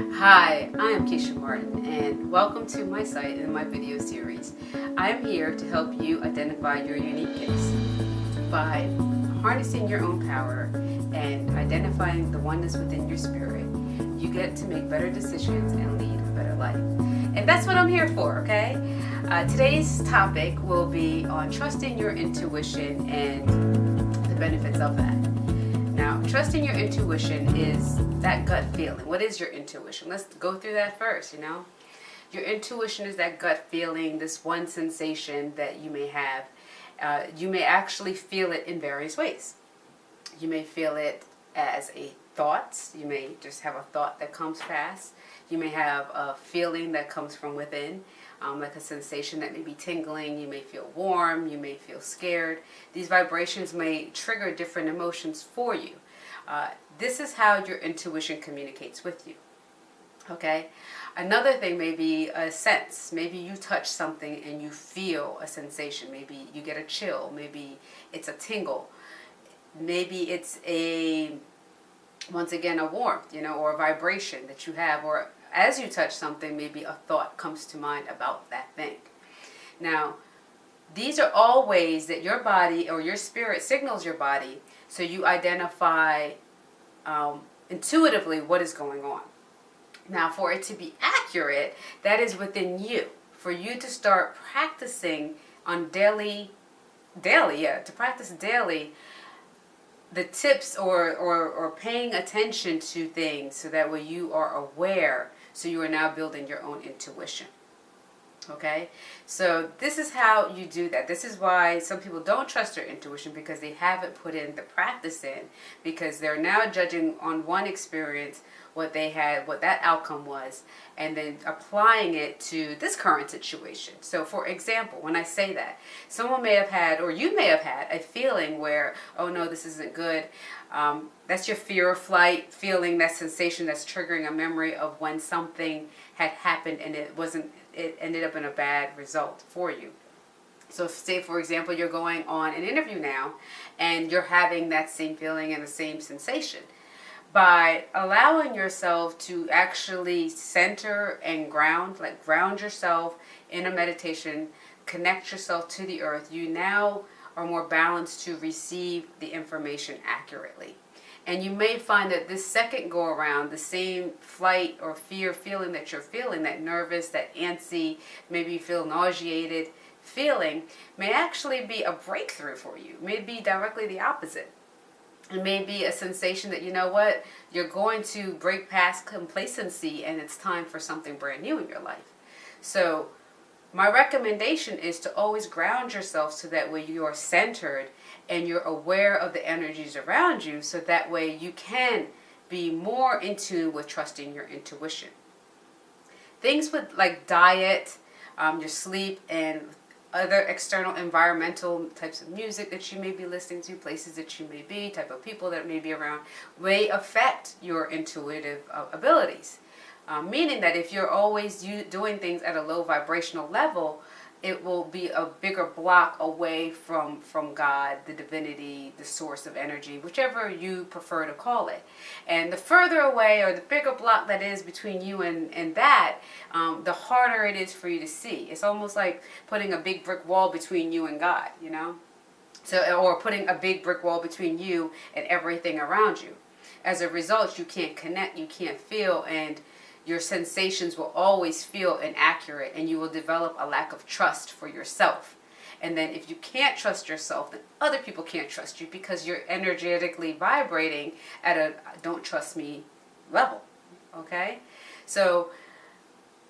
Hi, I am Keisha Martin and welcome to my site and my video series. I am here to help you identify your unique gifts by harnessing your own power and identifying the oneness within your spirit. You get to make better decisions and lead a better life. And that's what I'm here for, okay? Uh, today's topic will be on trusting your intuition and the benefits of that. Trusting your intuition is that gut feeling. What is your intuition? Let's go through that first, you know? Your intuition is that gut feeling, this one sensation that you may have. Uh, you may actually feel it in various ways. You may feel it as a thought. You may just have a thought that comes fast. You may have a feeling that comes from within um, like a sensation that may be tingling. You may feel warm. You may feel scared. These vibrations may trigger different emotions for you. Uh, this is how your intuition communicates with you. Okay? Another thing may be a sense. Maybe you touch something and you feel a sensation. Maybe you get a chill. Maybe it's a tingle. Maybe it's a, once again, a warmth, you know, or a vibration that you have, or as you touch something, maybe a thought comes to mind about that thing. Now, these are all ways that your body or your spirit signals your body so you identify um, intuitively what is going on. Now, for it to be accurate, that is within you. For you to start practicing on daily, daily, yeah, to practice daily, the tips or, or, or paying attention to things so that way you are aware so you are now building your own intuition. Okay, so this is how you do that. This is why some people don't trust their intuition because they haven't put in the practice in because they're now judging on one experience what they had, what that outcome was, and then applying it to this current situation. So for example, when I say that, someone may have had, or you may have had, a feeling where, oh no, this isn't good. Um, that's your fear of flight feeling, that sensation that's triggering a memory of when something had happened and it wasn't, it ended up in a bad result for you. So say for example you're going on an interview now and you're having that same feeling and the same sensation by allowing yourself to actually center and ground, like ground yourself in a meditation, connect yourself to the earth, you now are more balanced to receive the information accurately. And you may find that this second go around, the same flight or fear feeling that you're feeling, that nervous, that antsy, maybe you feel nauseated feeling, may actually be a breakthrough for you, may be directly the opposite it may be a sensation that you know what you're going to break past complacency and it's time for something brand new in your life. So my recommendation is to always ground yourself so that way you are centered and you're aware of the energies around you so that way you can be more in tune with trusting your intuition. Things with like diet um, your sleep and other external environmental types of music that you may be listening to, places that you may be, type of people that may be around, may affect your intuitive uh, abilities. Um, meaning that if you're always doing things at a low vibrational level, it will be a bigger block away from from God, the divinity, the source of energy, whichever you prefer to call it. And the further away or the bigger block that is between you and, and that, um, the harder it is for you to see. It's almost like putting a big brick wall between you and God, you know? So, or putting a big brick wall between you and everything around you. As a result, you can't connect, you can't feel, and your sensations will always feel inaccurate and you will develop a lack of trust for yourself. And then if you can't trust yourself, then other people can't trust you because you're energetically vibrating at a don't trust me level. Okay? So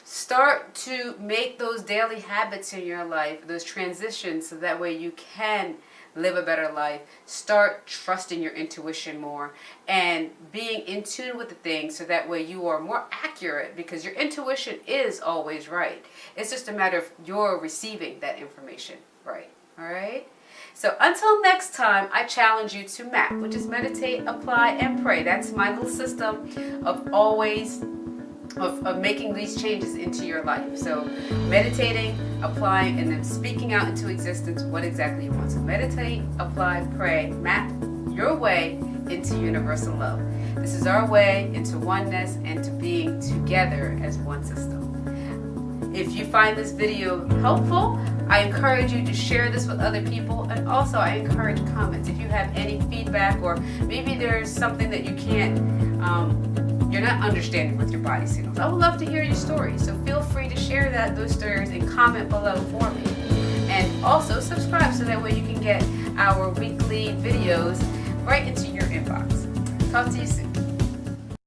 start to make those daily habits in your life, those transitions, so that way you can live a better life, start trusting your intuition more and being in tune with the things so that way you are more accurate because your intuition is always right. It's just a matter of you're receiving that information right. All right? So until next time, I challenge you to map, which is meditate, apply, and pray. That's my little system of always of, of making these changes into your life. So meditating, applying, and then speaking out into existence what exactly you want. So meditate, apply, pray, map your way into universal love. This is our way into oneness and to being together. as one system. If you find this video helpful, I encourage you to share this with other people and also I encourage comments. If you have any feedback or maybe there's something that you can't, um, you're not understanding with your body signals. I would love to hear your story. So feel free to share that those stories and comment below for me. And also subscribe so that way you can get our weekly videos right into your inbox. Talk to you soon.